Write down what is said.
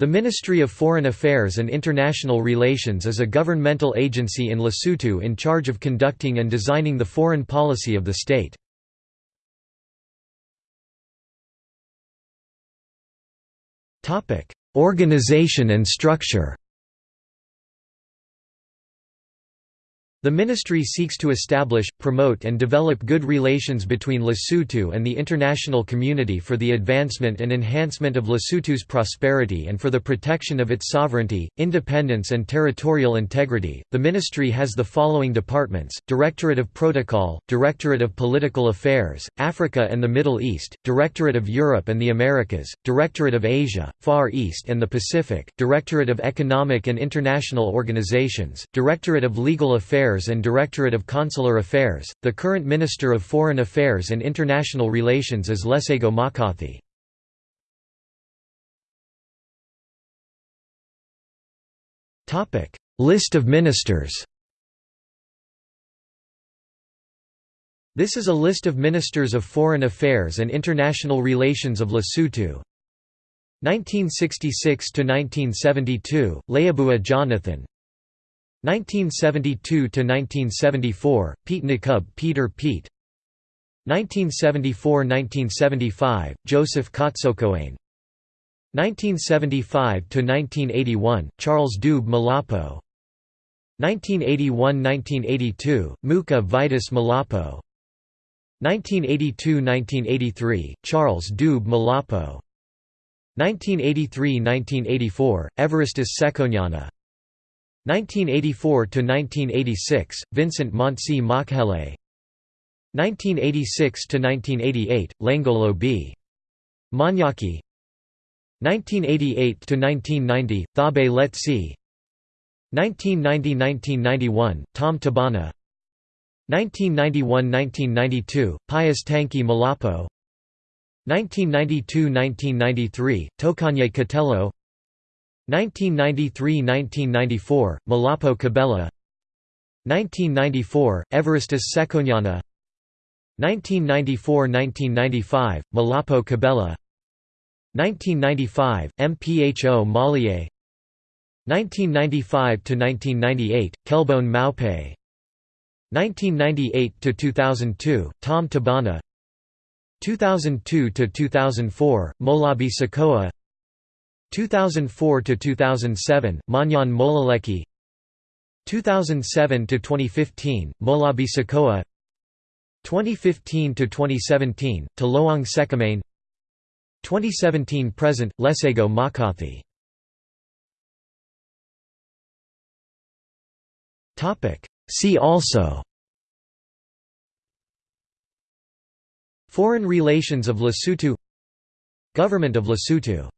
The Ministry of Foreign Affairs and International Relations is a governmental agency in Lesotho in charge of conducting and designing the foreign policy of the state. Organization and structure The ministry seeks to establish, promote and develop good relations between Lesotho and the international community for the advancement and enhancement of Lesotho's prosperity and for the protection of its sovereignty, independence and territorial integrity. The ministry has the following departments: Directorate of Protocol, Directorate of Political Affairs, Africa and the Middle East, Directorate of Europe and the Americas, Directorate of Asia, Far East and the Pacific, Directorate of Economic and International Organizations, Directorate of Legal Affairs Affairs and Directorate of Consular Affairs. The current Minister of Foreign Affairs and International Relations is Lesego Makgothi. Topic: List of ministers. This is a list of ministers of foreign affairs and international relations of Lesotho. 1966 to 1972, Leabua Jonathan 1972–1974, Pete Nakub Peter Pete. 1974–1975, Joseph Kotsokoane. 1975–1981, Charles Dube Molapo. 1981–1982, Muka Vitus Molapo. 1982–1983, Charles Dube Molapo. 1983–1984, Evaristus Sekhonyana 1984–1986, Vincent Montsi Makhele 1986–1988, Langolo B. Manyaki. 1988–1990, Thabe Letsi 1990–1991, Tom Thabane. 1991–1992, Pius Tanki Molapo. 1992–1993, Tokanye Katello 1993–1994, Molapo Qhobela 1994, Evaristus Sekhonyana 1994–1995, Molapo Qhobela 1995, MPHO Malier 1995–1998, Kelebone Maope 1998–2002, Tom Thabane. 2002–2004, Mohlabi Tsekoa 2004 to 2007 Monyane Moleleki. 2007 to 2015 Mohlabi Tsekoa 2015 to 2017 Tlohang Sekhamane 2017 present Lesego Makgothi Topic. See also. Foreign relations of Lesotho. Government of Lesotho